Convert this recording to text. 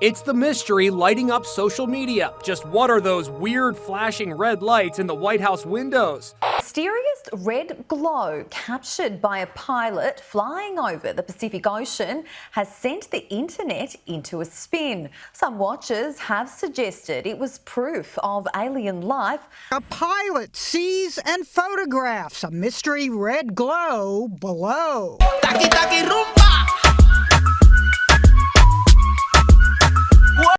It's the mystery lighting up social media. Just what are those weird flashing red lights in the White House windows? Mysterious red glow captured by a pilot flying over the Pacific Ocean has sent the internet into a spin. Some watchers have suggested it was proof of alien life. A pilot sees and photographs a mystery red glow below.